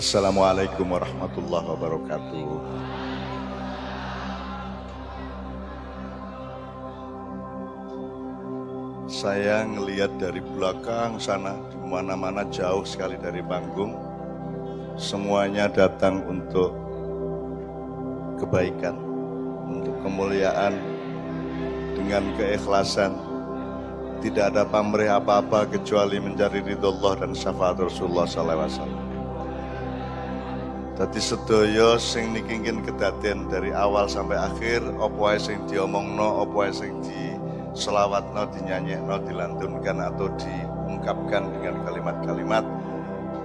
Assalamualaikum warahmatullahi wabarakatuh. Saya ngelihat dari belakang sana, di mana-mana jauh sekali dari panggung, semuanya datang untuk kebaikan, untuk kemuliaan, dengan keikhlasan. Tidak ada pamrih apa-apa kecuali mencari ridho Allah dan syafaat Rasulullah SAW. Tadi sedoyo sing niki ingin kedaten dari awal sampai akhir apa sing diomongno, apa wae sing di selawatno, dinyanyekno, dilantunkan atau diungkapkan dengan kalimat-kalimat.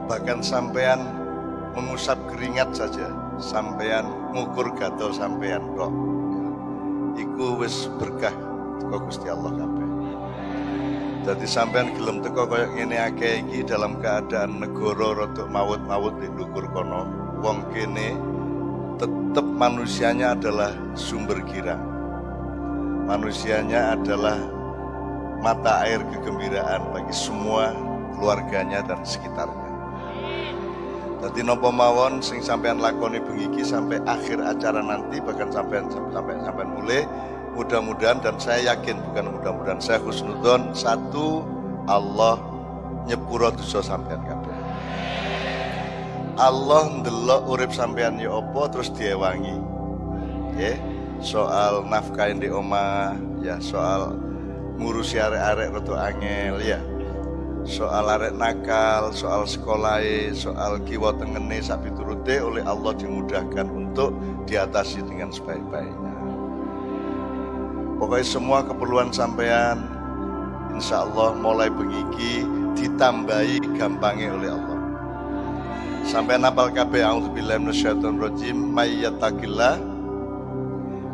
Bahkan sampean mengusap keringat saja sampean ngukur gatel sampean kok iku wis berkah Gusti Allah kabeh Jadi sampean gelem teko koyo ngene akeh iki dalam keadaan negara rada maut-maut di ndukur kono wong kene tetap manusianya adalah sumber girang. Manusianya adalah mata air kegembiraan bagi semua keluarganya dan sekitarnya. Jadi nopo mawon sing sampean lakoni bengiki sampai akhir acara nanti bahkan sampai sampai sampai mulai mudah-mudahan dan saya yakin bukan mudah-mudahan saya khusnudon satu Allah nyepuro dosa sampean kabeh. Allah ndelok urip sampean ya apa terus diewangi. Nggih. Soal nafkah di oma, ya soal ngurusi arek-arek rada angel ya. Soal arek nakal, soal sekolah, soal kiwa tengene sapi turute oleh Allah dimudahkan untuk diatasi dengan sebaik-baiknya. Pokoknya semua keperluan sampean insya Allah mulai bengiki ditambahi gampangnya oleh Allah. Sampai napal kabeh auzubillahi minasyaitonir rajim may yattaqillah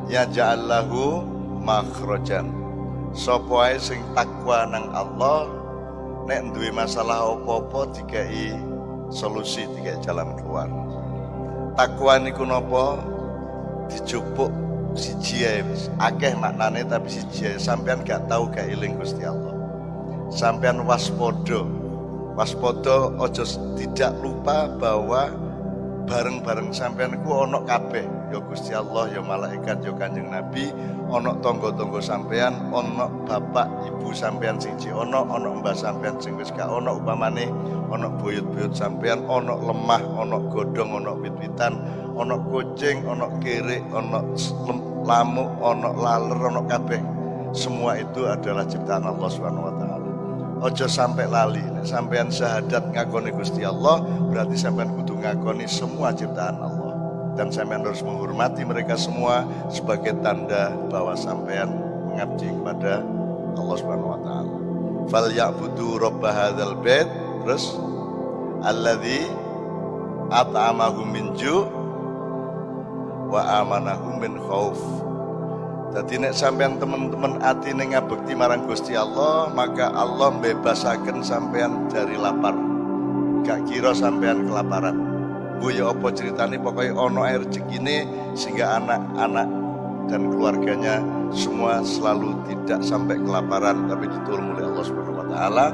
yaj'allahu makhrajan. Sapa ae sing takwa nang Allah nek duwe masalah apa-apa dikai solusi dikai jalan keluar. Takwa niku napa? Dijupuk siji ae akeh maknane tapi siji ae sampean gak tahu gak eling Gusti Allah. Sampean waspada. Waspada ojo tidak lupa bahwa bareng-bareng sampean ku ono kabeh. Ya Gusti Allah ya malaikat ya Kanjeng Nabi ono tonggo-tonggo sampean ono bapak ibu sampean sing ono ono mbah sampean sing wis gak ono upamane ono buyut-buyut sampean ono lemah ono godhong ono wit-witan ono kucing ono kere ono lamuk ono laler ono kabeh. Semua itu adalah ciptaan Allah Subhanahu wa taala. Ojo sampai lali. Sampean syahadat ngakoni Gusti Allah berarti sampean kudu ngakoni semua ciptaan Allah. Dan sampean harus menghormati mereka semua sebagai tanda bahwa sampean mengabdi kepada Allah Subhanahu wa taala. Fal ya'budu rabb hadzal bait. Terus? Alladzi at'amahum min ju' wa amanahum min khauf jadi nek sampean teman-teman hati ngabekti marang Gusti Allah, maka Allah bebasaken sampean dari lapar. Gak kira sampean kelaparan. Bu ya apa ceritane pokoknya ono air rezekine sehingga anak-anak dan keluarganya semua selalu tidak sampai kelaparan tapi ditolong oleh Allah Subhanahu wa taala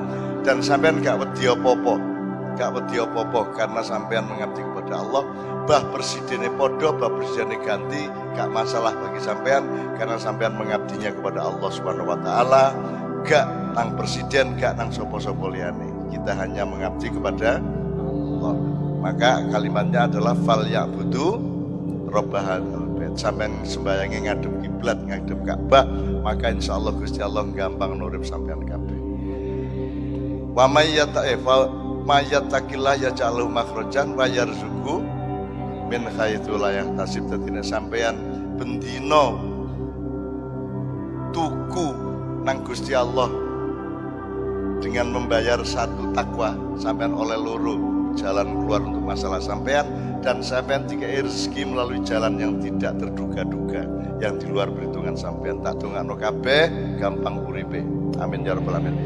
dan sampean gak wedi apa-apa. Gak wedi apa-apa karena sampean mengabdi kepada Allah bah presidennya podo, bah presidennya ganti, gak masalah bagi sampean karena sampean mengabdinya kepada Allah Subhanahu wa taala, gak nang presiden, gak nang sopo-sopo liane. Kita hanya mengabdi kepada Allah. Maka kalimatnya adalah fal ya'budu robbahan bait. Sampean sembayangi ngadep kiblat, ngadep Ka'bah, maka insya Allah Gusti Allah gampang nurip sampean kabeh. Wa may yata'fa may yattaqillah yaj'alhu makhrajan wa yarzuqhu min khaitu layah tasib dadine sampean bendino tuku nang Gusti Allah dengan membayar satu takwa sampean oleh loro jalan keluar untuk masalah sampean dan sampean tiga rezeki melalui jalan yang tidak terduga-duga yang di luar perhitungan sampean tak dongakno kabeh gampang uripe. Amin ya rabbal alamin